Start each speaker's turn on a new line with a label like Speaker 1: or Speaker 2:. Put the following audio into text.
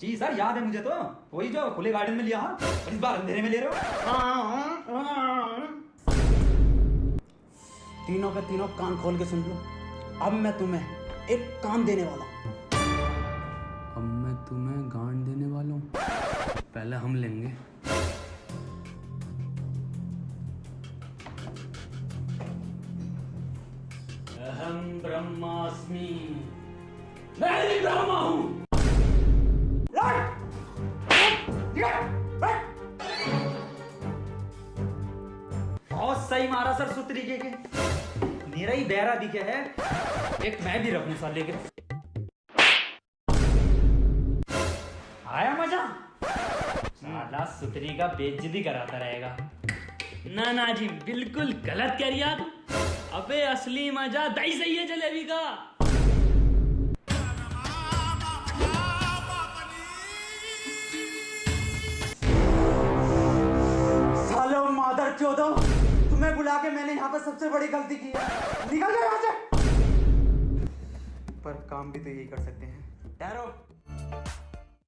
Speaker 1: जी sir याद है मुझे तो। वही जो खुले गार्डन में लिया और इस बार अंधेरे में ले रहे हो।
Speaker 2: तीनों के तीनों कान खोल के सुन लो। अब मैं तुम्हें एक काम देने वाला
Speaker 3: अब मैं तुम्हें गांड देने वाला हूँ। पहले हम लेंगे। अहम ब्रह्मास्मि। मैं ब्रह्मा!
Speaker 1: बहुत सही मारा सर सुतरीके के। मेरा ही बहरा दिखे है। एक मैं भी रखूँ सर, लेकिन आया मज़ा? साला सुतरी का बेइज्जती कराता रहेगा।
Speaker 3: ना ना जी, बिल्कुल गलत कह रही आप। अबे असली मज़ा दही सही है जलेबी का।
Speaker 2: मादर तो तुम्हें बुला के मैंने यहाँ पर सबसे बड़ी गलती की है। निकल जाओ यहाँ से। पर काम भी तो यही कर सकते हैं। ठहरो।